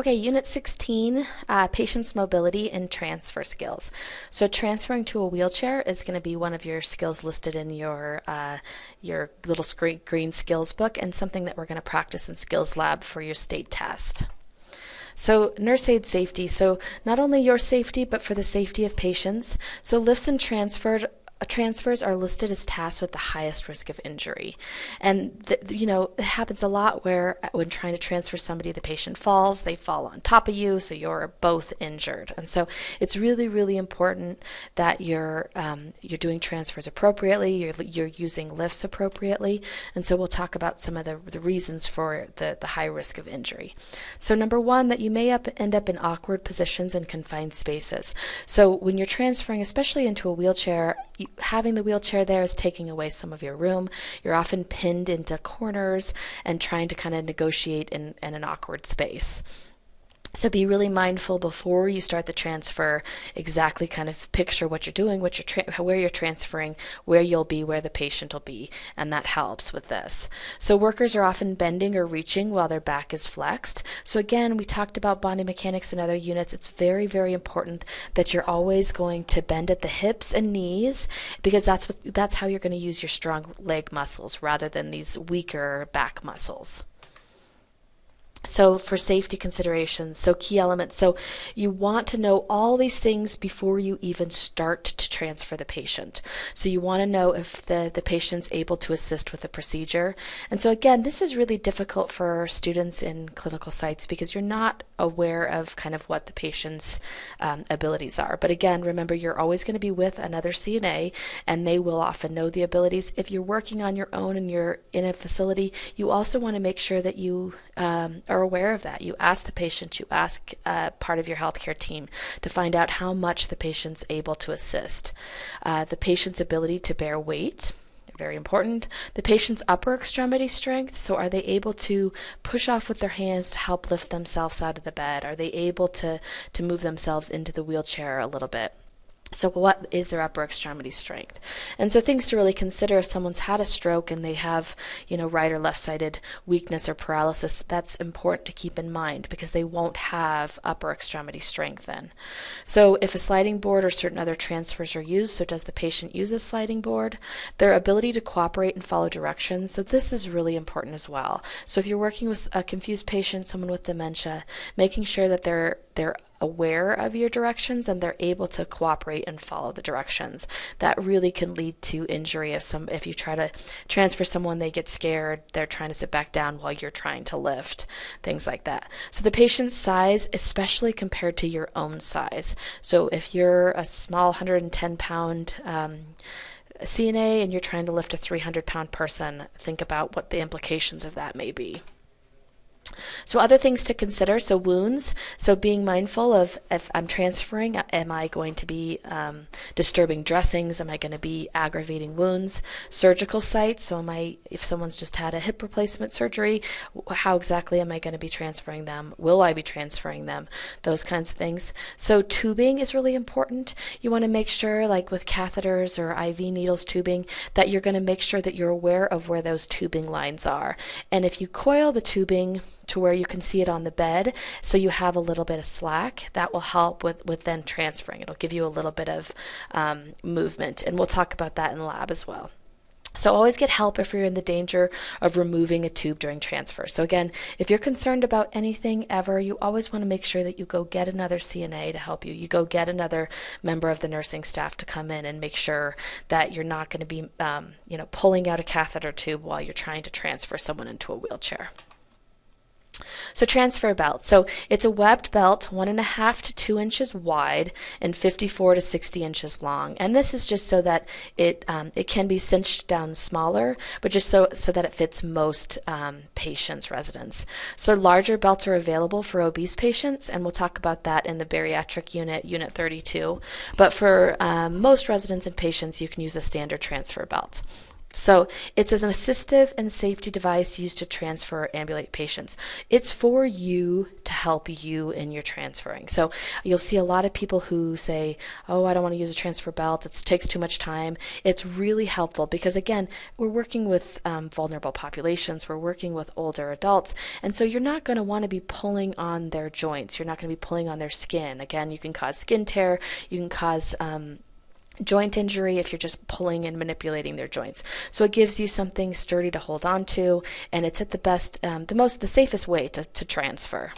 Okay, Unit 16, uh, patient's mobility and transfer skills. So transferring to a wheelchair is going to be one of your skills listed in your uh, your little screen, green skills book and something that we're going to practice in Skills Lab for your state test. So nurse aide safety, so not only your safety, but for the safety of patients. So lifts and transferred transfers are listed as tasks with the highest risk of injury. And, you know, it happens a lot where uh, when trying to transfer somebody, the patient falls, they fall on top of you, so you're both injured. And so it's really, really important that you're, um, you're doing transfers appropriately, you're, you're using lifts appropriately. And so we'll talk about some of the, the reasons for the, the high risk of injury. So number one, that you may up, end up in awkward positions in confined spaces. So when you're transferring, especially into a wheelchair, you, having the wheelchair there is taking away some of your room. You're often pinned into corners and trying to kind of negotiate in, in an awkward space. So be really mindful before you start the transfer, exactly kind of picture what you're doing, what you're where you're transferring, where you'll be, where the patient will be, and that helps with this. So workers are often bending or reaching while their back is flexed. So again, we talked about body mechanics in other units. It's very, very important that you're always going to bend at the hips and knees because that's what that's how you're going to use your strong leg muscles rather than these weaker back muscles. So for safety considerations, so key elements. So you want to know all these things before you even start to transfer the patient. So you want to know if the, the patient's able to assist with the procedure. And so again, this is really difficult for students in clinical sites because you're not aware of kind of what the patient's um, abilities are. But again, remember you're always going to be with another CNA and they will often know the abilities. If you're working on your own and you're in a facility, you also want to make sure that you um, are aware of that. You ask the patient, you ask uh, part of your healthcare team to find out how much the patient's able to assist. Uh, the patient's ability to bear weight, very important. The patient's upper extremity strength, so are they able to push off with their hands to help lift themselves out of the bed? Are they able to, to move themselves into the wheelchair a little bit? So what is their upper extremity strength? And so things to really consider if someone's had a stroke and they have, you know, right or left-sided weakness or paralysis, that's important to keep in mind because they won't have upper extremity strength then. So if a sliding board or certain other transfers are used, so does the patient use a sliding board? Their ability to cooperate and follow directions, so this is really important as well. So if you're working with a confused patient, someone with dementia, making sure that they're they're aware of your directions and they're able to cooperate and follow the directions. That really can lead to injury if some if you try to transfer someone they get scared, they're trying to sit back down while you're trying to lift, things like that. So the patient's size, especially compared to your own size. So if you're a small 110 pound um, CNA and you're trying to lift a 300 pound person, think about what the implications of that may be. So other things to consider, so wounds, so being mindful of if I'm transferring, am I going to be um, disturbing dressings? Am I going to be aggravating wounds? Surgical sites, so am I, if someone's just had a hip replacement surgery, how exactly am I going to be transferring them? Will I be transferring them? Those kinds of things. So tubing is really important. You want to make sure, like with catheters or IV needles tubing, that you're going to make sure that you're aware of where those tubing lines are. And if you coil the tubing to where you can see it on the bed so you have a little bit of slack. That will help with, with then transferring. It'll give you a little bit of um, movement, and we'll talk about that in lab as well. So always get help if you're in the danger of removing a tube during transfer. So again, if you're concerned about anything ever, you always want to make sure that you go get another CNA to help you. You go get another member of the nursing staff to come in and make sure that you're not going to be, um, you know, pulling out a catheter tube while you're trying to transfer someone into a wheelchair. So transfer belt. So it's a webbed belt, one and a half to two inches wide and 54 to 60 inches long. And this is just so that it um, it can be cinched down smaller, but just so so that it fits most um, patients, residents. So larger belts are available for obese patients, and we'll talk about that in the bariatric unit, unit 32. But for um, most residents and patients, you can use a standard transfer belt. So it's as an assistive and safety device used to transfer or ambulate patients. It's for you to help you in your transferring. So you'll see a lot of people who say, "Oh, I don't want to use a transfer belt. It takes too much time." It's really helpful because again, we're working with um, vulnerable populations. We're working with older adults, and so you're not going to want to be pulling on their joints. You're not going to be pulling on their skin. Again, you can cause skin tear. You can cause um, joint injury if you're just pulling and manipulating their joints. So it gives you something sturdy to hold on to, and it's at the best, um, the most, the safest way to, to transfer.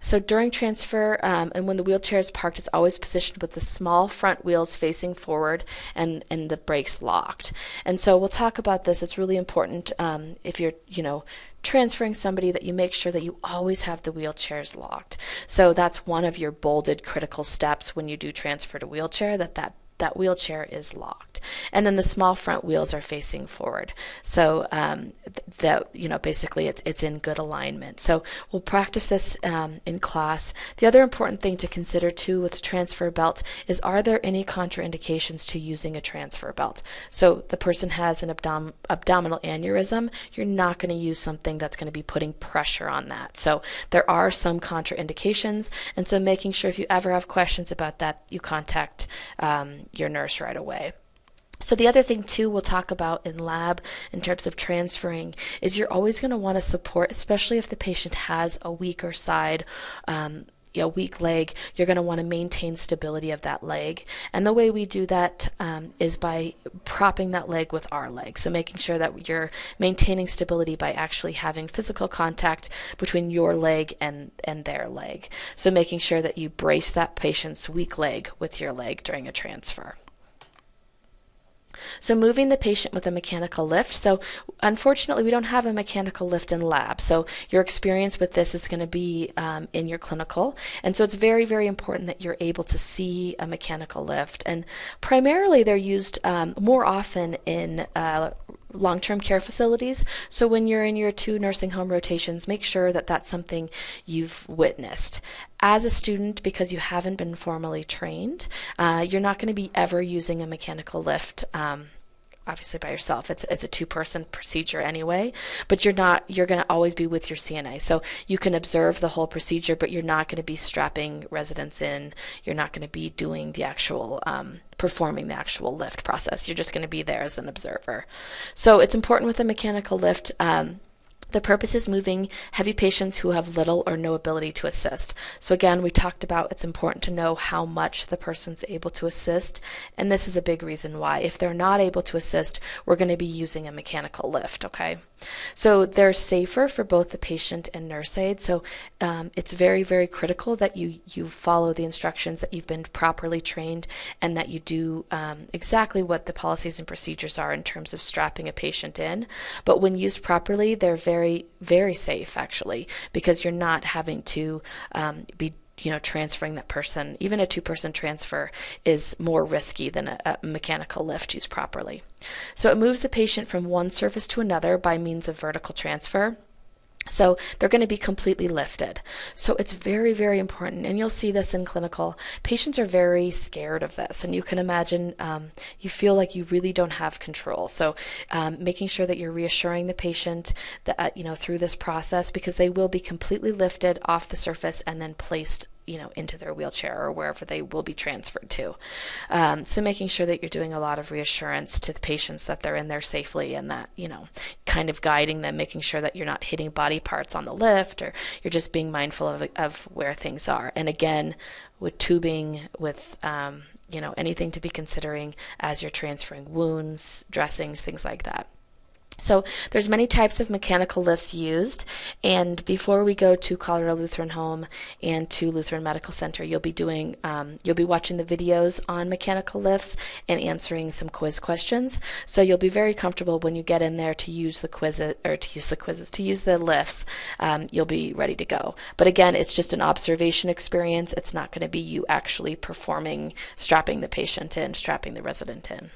So during transfer um, and when the wheelchair is parked, it's always positioned with the small front wheels facing forward and, and the brakes locked. And so we'll talk about this. It's really important um, if you're, you know, transferring somebody that you make sure that you always have the wheelchairs locked. So that's one of your bolded critical steps when you do transfer to wheelchair that that that wheelchair is locked. And then the small front wheels are facing forward. So um, that, you know, basically it's, it's in good alignment. So we'll practice this um, in class. The other important thing to consider too with transfer belt is are there any contraindications to using a transfer belt? So the person has an abdom abdominal aneurysm, you're not going to use something that's going to be putting pressure on that. So there are some contraindications. And so making sure if you ever have questions about that, you contact um, your nurse right away. So the other thing too we'll talk about in lab in terms of transferring is you're always going to want to support, especially if the patient has a weaker side, um, a weak leg, you're going to want to maintain stability of that leg. And the way we do that um, is by propping that leg with our leg. So making sure that you're maintaining stability by actually having physical contact between your leg and, and their leg. So making sure that you brace that patient's weak leg with your leg during a transfer. So moving the patient with a mechanical lift. So unfortunately, we don't have a mechanical lift in lab. So your experience with this is going to be um, in your clinical. And so it's very, very important that you're able to see a mechanical lift. And primarily they're used um, more often in uh, long-term care facilities. So when you're in your two nursing home rotations, make sure that that's something you've witnessed. As a student, because you haven't been formally trained, uh, you're not going to be ever using a mechanical lift. Um, obviously by yourself. It's it's a two person procedure anyway, but you're not you're going to always be with your CNA. So you can observe the whole procedure, but you're not going to be strapping residents in. You're not going to be doing the actual um, performing the actual lift process. You're just going to be there as an observer. So it's important with a mechanical lift. Um, the purpose is moving heavy patients who have little or no ability to assist. So again, we talked about it's important to know how much the person's able to assist, and this is a big reason why. If they're not able to assist, we're going to be using a mechanical lift, okay? So they're safer for both the patient and nurse aide. So um, it's very, very critical that you, you follow the instructions, that you've been properly trained, and that you do um, exactly what the policies and procedures are in terms of strapping a patient in. But when used properly, they're very, very safe actually, because you're not having to um, be you know transferring that person even a two person transfer is more risky than a, a, mechanical lift used properly. So it moves the patient from one surface to another by means of vertical transfer so they're going to be completely lifted. So it's very, very important. And you'll see this in clinical. Patients are very scared of this. And you can imagine um, you feel like you really don't have control. So um, making sure that you're reassuring the patient that, uh, you know, through this process because they will be completely lifted off the surface and then placed you know into their wheelchair or wherever they will be transferred to. Um, so making sure that you're doing a lot of reassurance to the patients that they're in there safely and that you know kind of guiding them making sure that you're not hitting body parts on the lift or you're just being mindful of, of where things are. And again with tubing with um, you know anything to be considering as you're transferring wounds dressings things like that so there's many types of mechanical lifts used. And before we go to Colorado Lutheran Home and to Lutheran Medical Center you'll be doing um, you'll be watching the videos on mechanical lifts and answering some quiz questions. So you'll be very comfortable when you get in there to use the quiz or to use the quizzes to use the lifts um, you'll be ready to go. But again it's just an observation experience. It's not going to be you actually performing strapping the patient in strapping the resident in